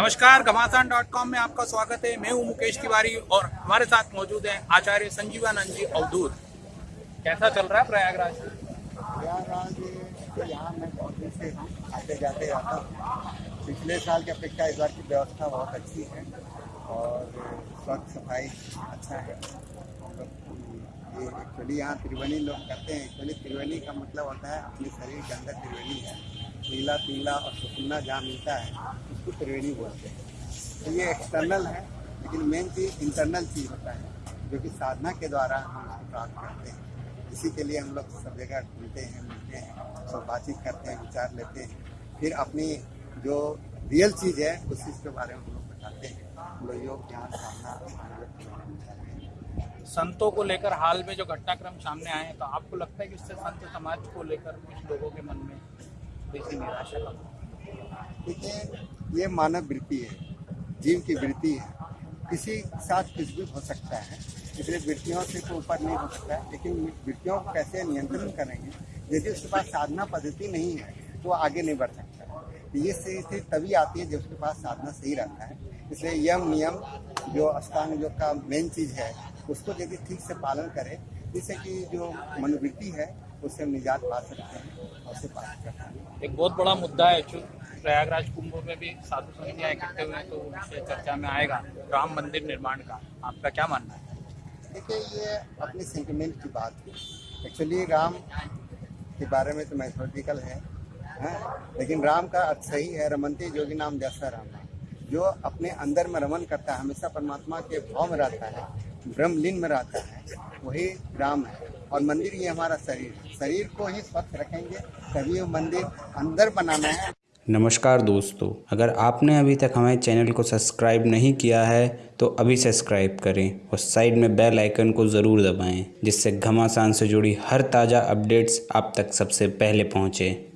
नमस्कार घमासान dot com में आपका स्वागत है। मैं हूँ मुकेश तिवारी और हमारे साथ मौजूद हैं आचार्य संजीवानंद जी अवधूत। कैसा चल रहा है प्रयागराज? प्रयागराज तो यहाँ मैं बहुत दिन से आते जाते रहता हूँ। पिछले साल की अपेक्षा इस बार की व्यवस्था बहुत अच्छी है और स्वच्छ सफ़ाई अच्छा है। ये एक्चुअली यहाँ त्रिवेणी लोग करते हैं। एक्चुअली त्रिवेणी का मतलब होता है अपने शरीर के अंदर त्रिवेणी है। पीला पीला और सुकुन्ना जहाँ मिलता है। उसको त्रिवेणी बोलते हैं। तो ये एक्सटर्नल है लेकिन मेन चीज़ इंटरनल चीज़ होता है जो कि साधना के द्वारा हम उसको प्राप्त करते हैं। इसी के लिए हम लोग सब जगह घूमते हैं मिलते हैं सब बातचीत करते हैं विचार लेते हैं। फिर अपनी जो रियल चीज़ है उस चीज़ के बारे में हम लोग बताते हैं। हम लोग योग ज्ञान साधना संतों को लेकर हाल में जो घटनाक्रम सामने आए हैं तो आपको लगता है कि इससे संत समाज को लेकर कुछ लोगों के मन में थोड़ी निराशा का देखिए ये मानव वृत्ति है, जीव की वृत्ति है। किसी साथ कुछ भी हो सकता है, इसलिए वृत्तियों से तो ऊपर नहीं हो सकता है, लेकिन वृत्तियों को कैसे नियंत्रण करेंगे? यदि उसके पास साधना पद्धति नहीं है तो आगे नहीं बढ़ सकता ये स्थिति तभी आती है जब उसके पास साधना सही रहता है। इसलिए यम, नियम, जो अष्टांग योग का मेन चीज़ है, उसको यदि ठीक से पालन करें, जिससे कि जो मनोवृत्ति है, उससे हम निजात पा सकते हैं, और उसे पालन कर सकते हैं एक बहुत बड़ा मुद्दा है प्रयागराज कुंभ में भी साधु समितियाँ इकट्ठे हुए हैं तो विषय चर्चा में आएगा। राम मंदिर निर्माण का आपका क्या मानना है? देखिए, ये अपने सेंटिमेंट की बात है। एक्चुअली राम के बारे में तो मैथोलॉजिकल है हाँ? लेकिन राम का अर्थ सही है, रमनते जोगी नाम जैसा राम जो अपने अंदर में रमन करता है, हमेशा परमात्मा के भाव में रहता है, ब्रह्मलीन में रहता है, वही राम है। और मंदिर ये हमारा शरीर है। शरीर को ही स्वच्छ रखेंगे, तभी वो मंदिर अंदर बनाना है। नमस्कार दोस्तों, अगर आपने अभी तक हमारे चैनल को सब्सक्राइब नहीं किया है तो अभी सब्सक्राइब करें और साइड में बेल आइकन को ज़रूर दबाएँ, जिससे घमासान से जुड़ी हर ताज़ा अपडेट्स आप तक सबसे पहले पहुँचें।